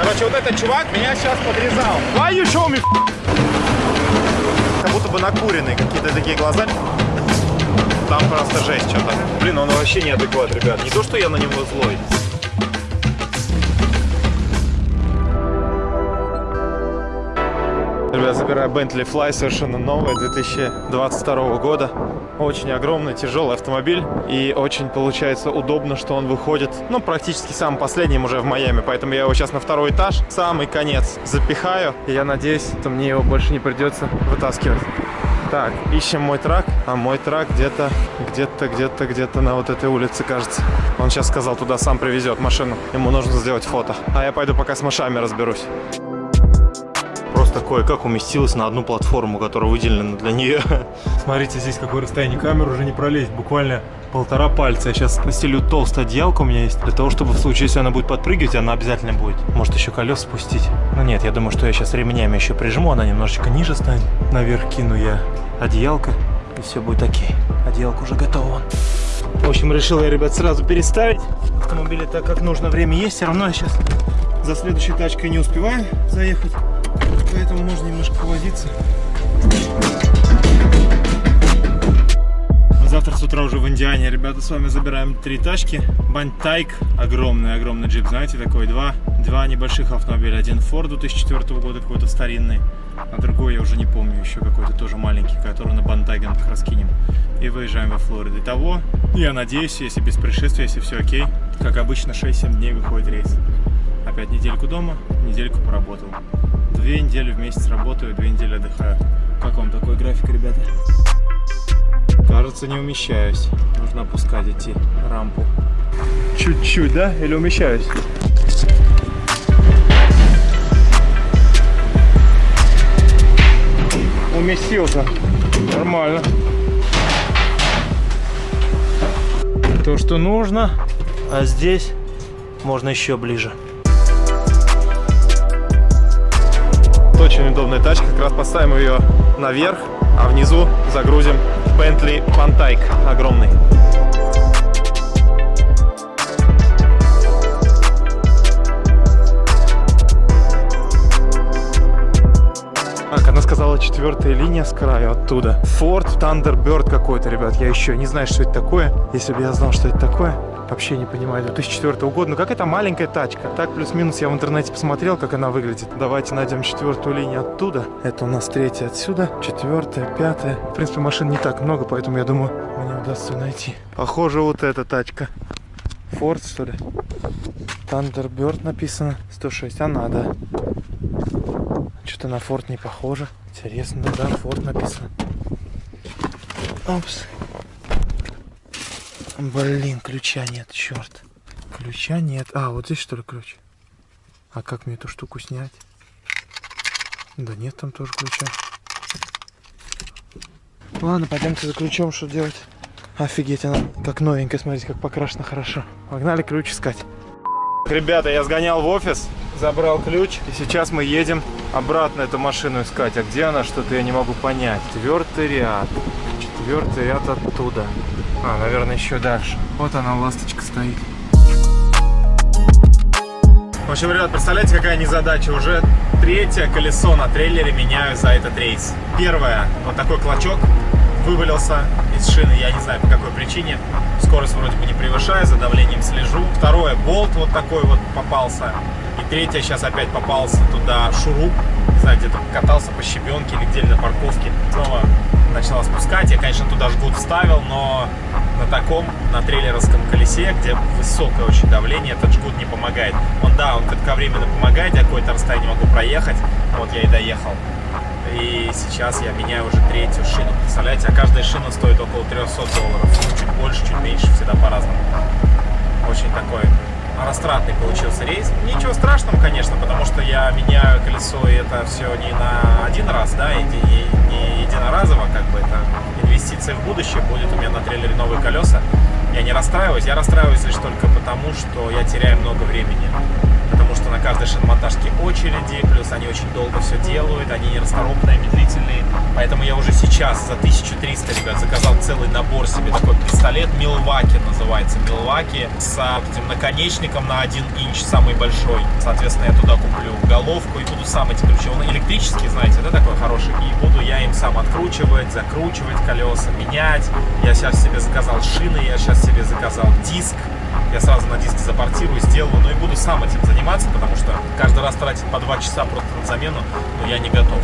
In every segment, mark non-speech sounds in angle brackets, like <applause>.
Короче, вот этот чувак меня сейчас подрезал. Why you show me? Как будто бы накуренный, какие-то такие глаза. Там просто жесть что-то. Блин, он вообще неадекват, ребят. Не то, что я на него злой. Ребят, забираю Bentley Fly, совершенно новый, 2022 года. Очень огромный, тяжелый автомобиль. И очень, получается, удобно, что он выходит, ну, практически самым последним уже в Майами. Поэтому я его сейчас на второй этаж, самый конец, запихаю. И я надеюсь, что мне его больше не придется вытаскивать. Так, ищем мой трак. А мой трак где-то, где-то, где-то, где-то на вот этой улице, кажется. Он сейчас сказал, туда сам привезет машину. Ему нужно сделать фото. А я пойду пока с машами разберусь просто кое-как уместилась на одну платформу, которая выделена для нее. <laughs> Смотрите, здесь какое расстояние камеры уже не пролезть, буквально полтора пальца. Я сейчас постелю толстая одеялка у меня есть, для того, чтобы в случае, если она будет подпрыгивать, она обязательно будет. Может еще колес спустить. Но нет, я думаю, что я сейчас ремнями еще прижму, она немножечко ниже станет. Наверх кину я одеялко, и все будет окей. Одеялка уже готова. В общем, решил я, ребят, сразу переставить автомобиль, так как нужно время есть. Все равно я сейчас за следующей тачкой не успеваю заехать поэтому можно немножко повозиться. Завтра с утра уже в Индиане, ребята, с вами забираем три тачки. Бантайк, огромный, огромный джип, знаете, такой, два, два небольших автомобиля. Один Ford 2004 года, какой-то старинный, а другой я уже не помню, еще какой-то тоже маленький, который на Бантайге раскинем. И выезжаем во Флориду. Итого, я надеюсь, если без происшествия, если все окей, как обычно, 6-7 дней выходит рейс. Опять недельку дома, недельку поработал две недели в месяц работаю, две недели отдыхаю. Как вам такой график, ребята? Кажется, не умещаюсь. Нужно опускать идти рампу. Чуть-чуть, да? Или умещаюсь? Уместился. Нормально. То, что нужно. А здесь можно еще ближе. Очень удобная тачка. Как раз поставим ее наверх, а внизу загрузим Bentley Pantike огромный. Так, она сказала четвертая линия с краю оттуда. Ford Thunderbird какой-то, ребят. Я еще не знаю, что это такое. Если бы я знал, что это такое, Вообще не понимаю. 2004 года. Ну, какая-то маленькая тачка. Так, плюс-минус я в интернете посмотрел, как она выглядит. Давайте найдем четвертую линию оттуда. Это у нас третья отсюда. Четвертая, пятая. В принципе, машин не так много, поэтому я думаю, мне удастся найти. Похоже, вот эта тачка. Ford, что ли? Thunderbird написано. 106. Она, да. Что-то на Ford не похоже. Интересно, да, Ford написано. Опс. Блин, ключа нет, черт. Ключа нет. А, вот здесь что ли ключ? А как мне эту штуку снять? Да нет там тоже ключа. Ладно, пойдемте за ключом, что делать. Офигеть, она как новенькая, смотрите, как покрашена хорошо. Погнали ключ искать. Ребята, я сгонял в офис, забрал ключ, и сейчас мы едем обратно эту машину искать. А где она, что-то я не могу понять. Четвертый ряд. Четвертый ряд оттуда. А, наверное, еще дальше. Вот она, ласточка стоит. В общем, ребят, представляете, какая незадача? Уже третье колесо на трейлере меняю за этот рейс. Первое, вот такой клочок вывалился из шины, я не знаю по какой причине. Скорость вроде бы не превышаю, за давлением слежу. Второе, болт вот такой вот попался. И третье, сейчас опять попался туда шуруп. Не знаю, где-то катался по щебенке или где-то на парковке. Снова спускать. Я, конечно, туда жгут вставил, но на таком, на трейлеровском колесе, где высокое очень давление, этот жгут не помогает. Он, да, он кратковременно помогает, я какое-то расстояние могу проехать. Вот я и доехал. И сейчас я меняю уже третью шину. Представляете, а каждая шина стоит около 300 долларов. Ну, чуть больше, чуть меньше, всегда по-разному. Очень такой растратный получился рейс. Ничего страшного, конечно, потому что я меняю колесо, и это все не на один раз, да, и не, единоразово, как бы это инвестиция в будущее. Будет у меня на трейлере новые колеса. Я не расстраиваюсь, я расстраиваюсь лишь только потому, что я теряю много времени. На каждой шиномонтажке очереди, плюс они очень долго все делают, они нерасторопные, медлительные. Поэтому я уже сейчас за 1300, ребят, заказал целый набор себе такой пистолет Милваки называется. Милваки с этим наконечником на 1 инч, самый большой. Соответственно, я туда куплю головку и буду сам эти ключи. Он электрический, знаете, да, такой хороший. И буду я им сам откручивать, закручивать колеса, менять. Я сейчас себе заказал шины, я сейчас себе заказал диск я сразу на диске запортирую, сделаю, но и буду сам этим заниматься, потому что каждый раз тратить по 2 часа просто на замену, но я не готов.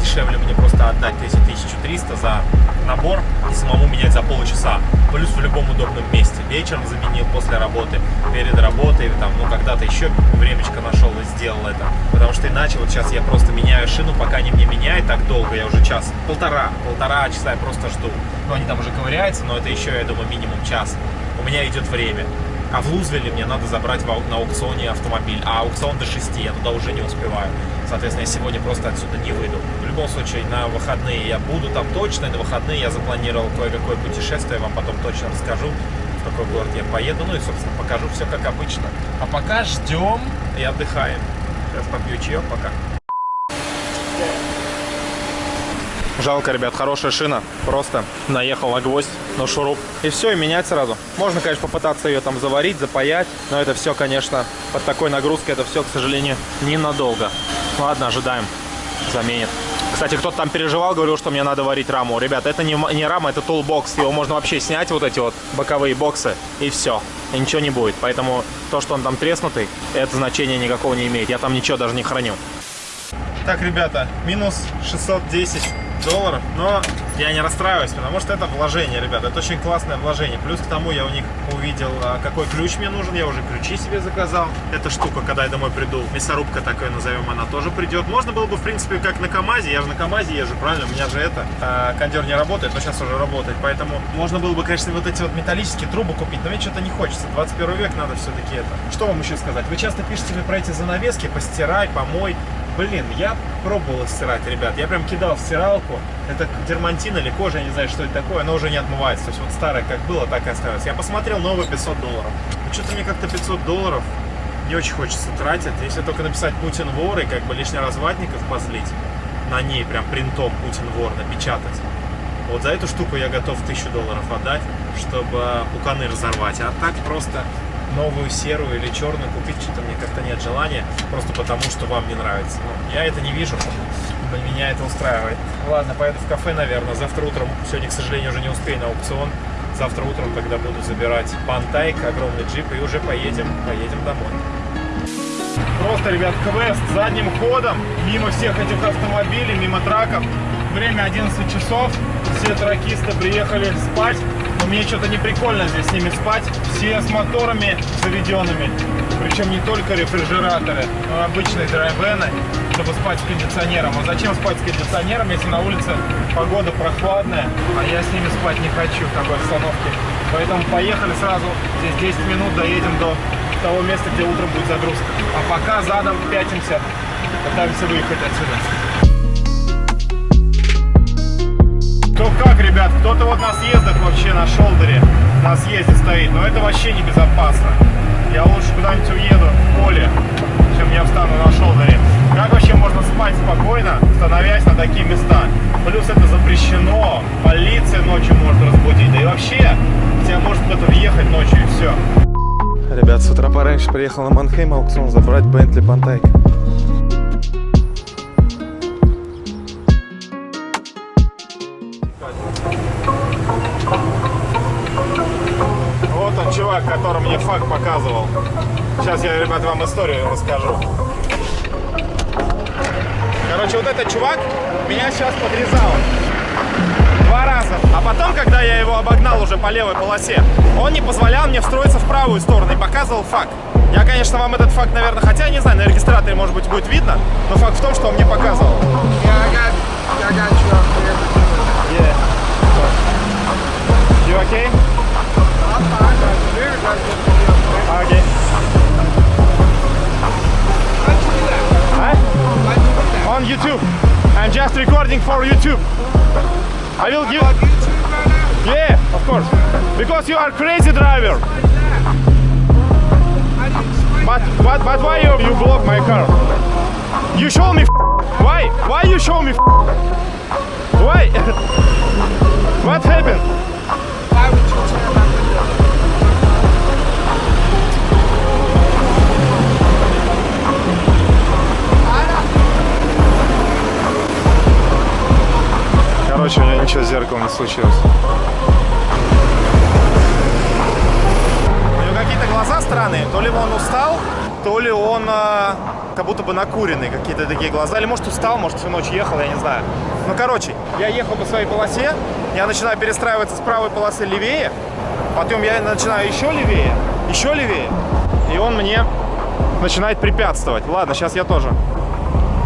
Дешевле мне просто отдать эти 1300 за набор и самому менять за полчаса. Плюс в любом удобном месте. Вечером заменил после работы, перед работой, там, ну, когда-то еще времечко нашел и сделал это. Потому что иначе вот сейчас я просто меняю шину, пока они мне меняют так долго, я уже час, полтора, полтора часа я просто жду. Ну, они там уже ковыряются, но это еще, я думаю, минимум час. У меня идет время. А в Лузвилле мне надо забрать на аукционе автомобиль. А аукцион до 6, я туда уже не успеваю. Соответственно, я сегодня просто отсюда не выйду. В любом случае, на выходные я буду там точно. На выходные я запланировал кое-какое путешествие. Вам потом точно расскажу, в какой город я поеду. Ну и, собственно, покажу все как обычно. А пока ждем и отдыхаем. Сейчас попью чаек пока. Жалко, ребят, хорошая шина. Просто наехал на гвоздь, на шуруп. И все, и менять сразу. Можно, конечно, попытаться ее там заварить, запаять. Но это все, конечно, под такой нагрузкой, это все, к сожалению, ненадолго. Ладно, ожидаем. Заменит. Кстати, кто-то там переживал, говорил, что мне надо варить раму. Ребят, это не, не рама, это toolbox. Его можно вообще снять, вот эти вот боковые боксы, и все. И ничего не будет. Поэтому то, что он там треснутый, это значения никакого не имеет. Я там ничего даже не храню. Так, ребята, минус 610 долларов, но я не расстраиваюсь, потому что это вложение, ребята, это очень классное вложение. Плюс к тому я у них увидел, а, какой ключ мне нужен, я уже ключи себе заказал. Эта штука, когда я домой приду, мясорубка такая назовем, она тоже придет. Можно было бы, в принципе, как на КамАЗе, я же на КамАЗе езжу, правильно, у меня же это, а, кондер не работает, но сейчас уже работает, поэтому можно было бы, конечно, вот эти вот металлические трубы купить, но мне что-то не хочется, 21 век надо все-таки это. Что вам еще сказать? Вы часто пишете мне про эти занавески, постирай, помой, Блин, я пробовал стирать, ребят. Я прям кидал в стиралку. Это дермантин или кожа, я не знаю, что это такое. Оно уже не отмывается. То есть вот старое как было, так и осталось. Я посмотрел новые 500 долларов. Ну, что-то мне как-то 500 долларов не очень хочется тратить. Если только написать Путин вор и как бы лишний раз ватников позлить на ней прям принтом Путин вор напечатать. Вот за эту штуку я готов 1000 долларов отдать, чтобы пуканы разорвать. А так просто новую серую или черную купить что-то мне как-то нет желания, просто потому что вам не нравится. Ну, я это не вижу, меня это устраивает. Ладно, поеду в кафе, наверное, завтра утром, сегодня, к сожалению, уже не успею на аукцион, завтра утром, когда буду забирать пантайк, огромный джип, и уже поедем, поедем домой. Просто, ребят, квест задним ходом, мимо всех этих автомобилей, мимо траков. Время 11 часов, все тракисты приехали спать, мне что-то не прикольно здесь с ними спать. Все с моторами заведенными. Причем не только рефрижераторы, но обычные драйвены, чтобы спать с кондиционером. А зачем спать с кондиционером, если на улице погода прохладная, а я с ними спать не хочу в такой обстановке. Поэтому поехали сразу, здесь 10 минут доедем до того места, где утром будет загрузка. А пока задом пятимся, пытаемся выехать отсюда. Ну как, ребят, кто-то вот на съездах вообще на шолдере, на съезде стоит, но это вообще не безопасно. Я лучше куда-нибудь уеду в поле, чем я встану на шолдере. Как вообще можно спать спокойно, становясь на такие места? Плюс это запрещено, полиция ночью может разбудить, да и вообще тебя может кто-то въехать ночью и все. Ребят, с утра пораньше приехал на Манхейм аукцион забрать Бентли Пантайк. Чувак, который мне факт показывал. Сейчас я, ребят, вам историю расскажу. Короче, вот этот чувак меня сейчас подрезал. Два раза. А потом, когда я его обогнал уже по левой полосе, он не позволял мне встроиться в правую сторону и показывал факт. Я, конечно, вам этот факт, наверное, хотя не знаю, на регистраторе, может быть, будет видно, но факт в том, что он мне показывал. Yeah. You okay? On YouTube. I'm just recording for YouTube. I will give. Yeah, of course. Because you are crazy driver. But, but, but why you, you block my car? You show me Why? Why you show me Why? <laughs> what happened? Короче, у меня ничего с зеркалом не случилось. У него какие-то глаза странные. То ли он устал, то ли он а, как будто бы накуренный. Какие-то такие глаза. Или может устал, может всю ночь ехал, я не знаю. Ну, короче, я ехал по своей полосе. Я начинаю перестраиваться с правой полосы левее. Потом я начинаю еще левее, еще левее. И он мне начинает препятствовать. Ладно, сейчас я тоже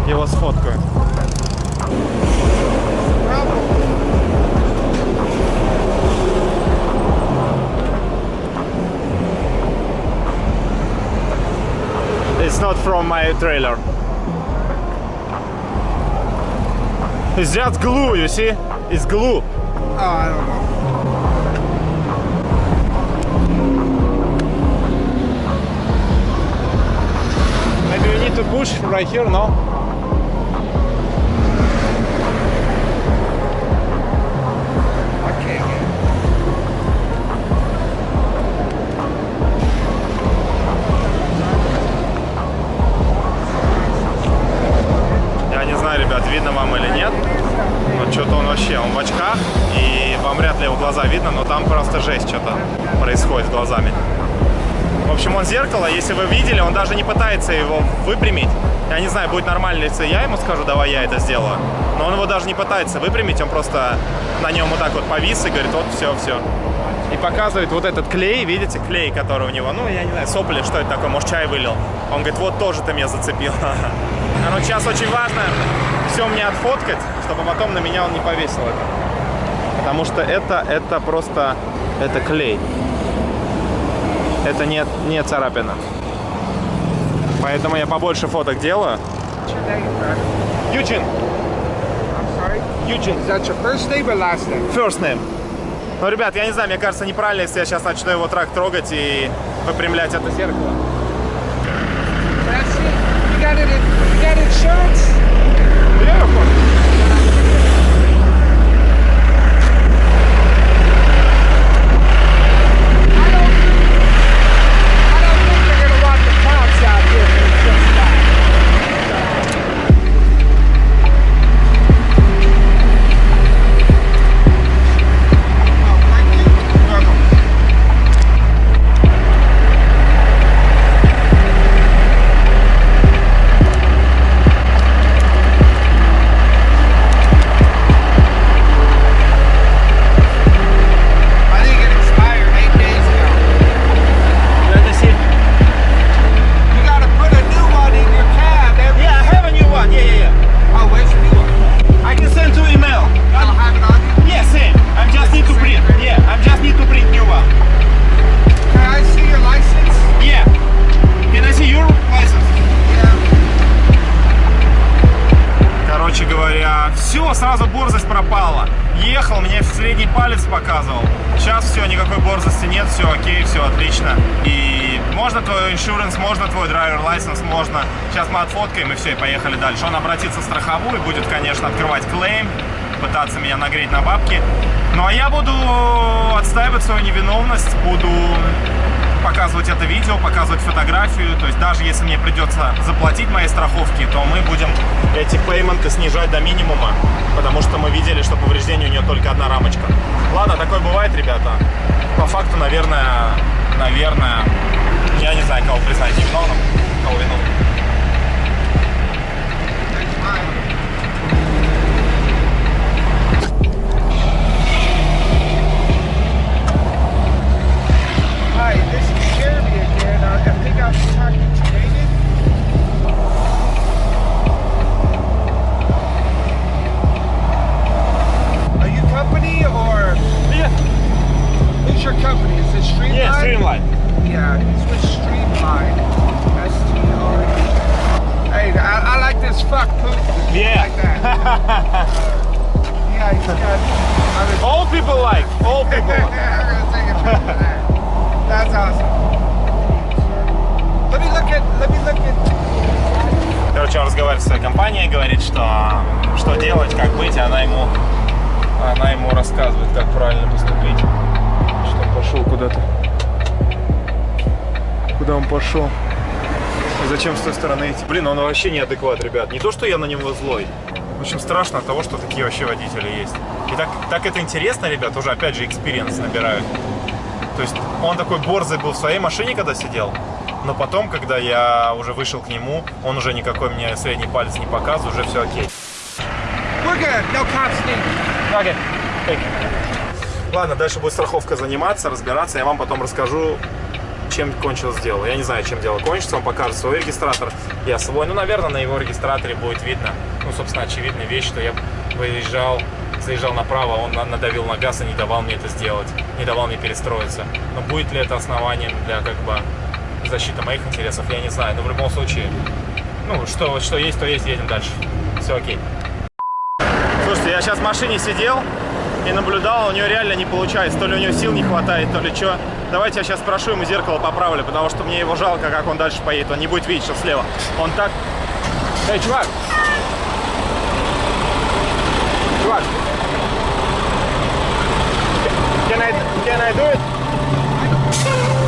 его сфоткаю. It's not from my trailer. It's just glue, you see? It's glue. Oh, I don't know. Maybe we need to push right here, no? Глаза видно, но там просто жесть что-то происходит с глазами. В общем, он зеркало, если вы видели, он даже не пытается его выпрямить. Я не знаю, будет нормально, если я ему скажу, давай я это сделаю. Но он его даже не пытается выпрямить, он просто на нем вот так вот повис и говорит, вот все, все. И показывает вот этот клей, видите, клей, который у него, ну, я не знаю, сопли, что это такое, может, чай вылил. Он говорит, вот тоже ты меня зацепил. Короче, <laughs> сейчас очень важно все мне отфоткать, чтобы потом на меня он не повесил это. Потому что это, это просто, это клей. Это не, не царапина. Поэтому я побольше фоток делаю. Ючин? Ючин, Is that your first name or last name? first name. Ну, ребят, я не знаю, мне кажется неправильно, если я сейчас начну его трак трогать и выпрямлять это зеркало. That's поехали дальше. Он обратится в страховую, будет, конечно, открывать клейм, пытаться меня нагреть на бабки. Ну а я буду отстаивать свою невиновность, буду показывать это видео, показывать фотографию. То есть даже если мне придется заплатить моей страховке, то мы будем эти пейменты снижать до минимума, потому что мы видели, что повреждение у нее только одна рамочка. Ладно, такое бывает, ребята. По факту, наверное, наверное, я не знаю, кого признать невиновным, кого виновным. I think I was talking to David. Are you company or Yeah, who's your company? Is it Streamline? yeah, streamline. Yeah, it's with Streamline. S-T-R-E. Hey, I, I like this fuck poop. Yeah. Like that. <laughs> yeah, he's got. All people like, all people <laughs> like. I'm gonna take a picture of that. That's awesome. Короче, он разговаривает с своей компанией, говорит, что, что делать, как быть, и она ему, она ему рассказывает, как правильно поступить. Что он пошел куда-то. Куда он пошел? Зачем с той стороны идти? Блин, он вообще неадекват, ребят. Не то, что я на него злой. В общем, страшно от того, что такие вообще водители есть. И так, так это интересно, ребят, уже опять же experience набирают. То есть он такой борзый был в своей машине, когда сидел, но потом, когда я уже вышел к нему, он уже никакой мне средний палец не показывает, уже все окей. No. Окей. Ладно, дальше будет страховка заниматься, разбираться. Я вам потом расскажу, чем кончилось дело. Я не знаю, чем дело кончится. Он покажет свой регистратор, я свой. Ну, наверное, на его регистраторе будет видно. Ну, собственно, очевидная вещь, что я выезжал, заезжал направо, он на- надавил на газ и не давал мне это сделать. Не давал мне перестроиться. Но будет ли это основанием для, как бы, защиты моих интересов, я не знаю. Но в любом случае, ну, что, что есть, то есть, едем дальше. Все окей. Слушайте, я сейчас в машине сидел и наблюдал, у него реально не получается. То ли у него сил не хватает, то ли что. Давайте я сейчас спрошу ему зеркало поправлю, потому что мне его жалко, как он дальше поедет. Он не будет видеть, что слева. Он так... Эй, чувак! Чувак! Can I, can I do it?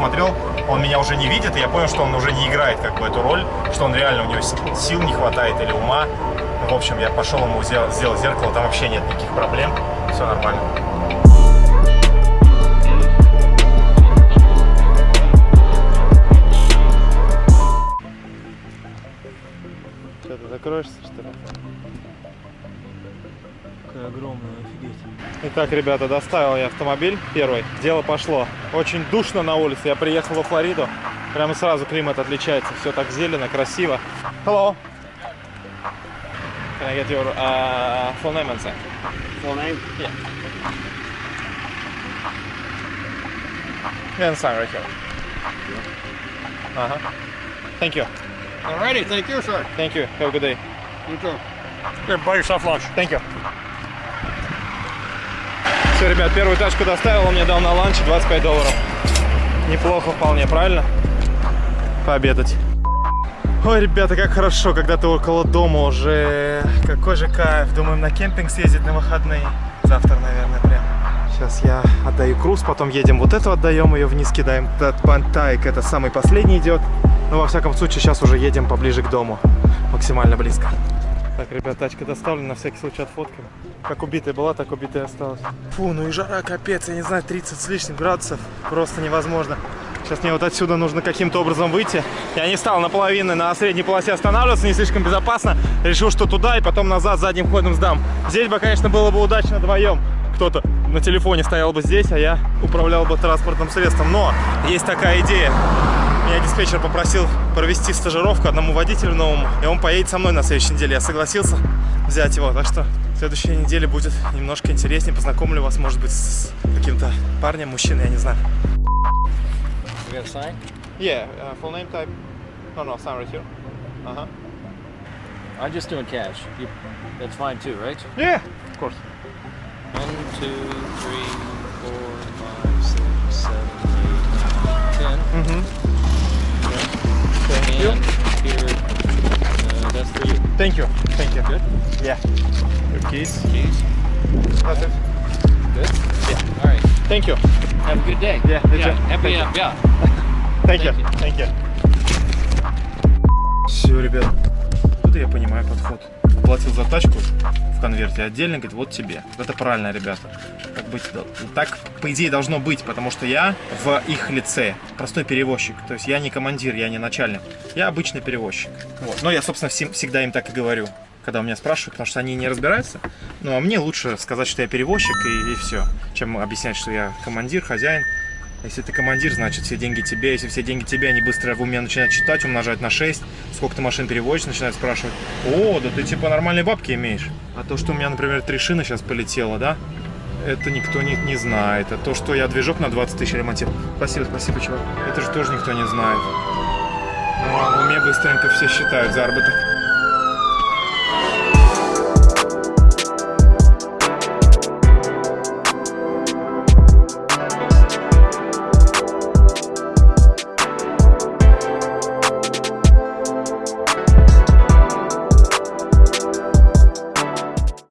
Посмотрел, он меня уже не видит, и я понял, что он уже не играет как бы эту роль, что он реально, у него сил не хватает или ума. В общем, я пошел ему сделал зеркало, там вообще нет никаких проблем. Все нормально. Итак, ребята, доставил я автомобиль первый. Дело пошло. Очень душно на улице. Я приехал во Флориду. Прямо сразу климат отличается. Все так зелено, красиво. Hello. Can I get your uh, full name and say? Full name? Yeah. Yeah, and sign right here. Uh-huh. Thank you. Alrighty, thank you, sir. Thank you. Have a good day. You too. Here, buy yourself lunch. Thank you. Все, ребят, первую тачку доставил, он мне дал на ланч 25 долларов. Неплохо вполне, правильно? Пообедать. Ой, ребята, как хорошо, когда ты около дома уже. Какой же кайф. Думаем на кемпинг съездить на выходные. Завтра, наверное, прям. Сейчас я отдаю круз, потом едем вот эту отдаем, ее вниз кидаем. Этот пантайк, это самый последний идет. Но во всяком случае сейчас уже едем поближе к дому. Максимально близко. Так, ребят, тачка доставлена, на всякий случай отфоткаем. Как убитая была, так убитая осталась. Фу, ну и жара капец, я не знаю, 30 с лишним градусов. Просто невозможно. Сейчас мне вот отсюда нужно каким-то образом выйти. Я не стал наполовину на средней полосе останавливаться, не слишком безопасно. Решил, что туда и потом назад задним ходом сдам. Здесь бы, конечно, было бы удачно вдвоем. Кто-то на телефоне стоял бы здесь, а я управлял бы транспортным средством. Но есть такая идея. Меня диспетчер попросил провести стажировку одному водителю новому, и он поедет со мной на следующей неделе. Я согласился взять его, так что следующей неделе будет немножко интереснее. Познакомлю вас, может быть, с каким-то парнем, мужчиной, я не знаю. Yeah, uh, full name type. No, no, sign right here. Uh-huh. I'm just doing cash. You, that's fine too, right? Yeah, of course. One, two, three, four, five, six, seven, eight, nine, ten. Mm-hmm. Thank you. And here, uh, that's for you. Thank you. Thank you. Good. Yeah. Your keys. Keys. That's it. Good. Yeah. All right. Thank you. Have a good day. Yeah, you Yeah. Happy. Thank Uh, yeah. Thank you. Thank you. Thank you. Все, ребят. Тут я понимаю подход. Платил за тачку в конверте отдельно, говорит, вот тебе. Это правильно, ребята. Быть, так, по идее, должно быть, потому что я в их лице простой перевозчик. То есть я не командир, я не начальник. Я обычный перевозчик. Вот. Но я, собственно, всем, всегда им так и говорю, когда у меня спрашивают, потому что они не разбираются. Ну, а мне лучше сказать, что я перевозчик, и, и все, чем объяснять, что я командир, хозяин. Если ты командир, значит все деньги тебе. Если все деньги тебе, они быстро в уме начинают читать, умножать на 6. Сколько ты машин перевозишь, начинают спрашивать. О, да ты типа нормальные бабки имеешь. А то, что у меня, например, три шины сейчас полетело, да? Это никто не, не знает. А то, что я движок на 20 тысяч ремонтировал. Спасибо, спасибо, чувак. Это же тоже никто не знает. Ну, а в уме быстренько все считают заработок.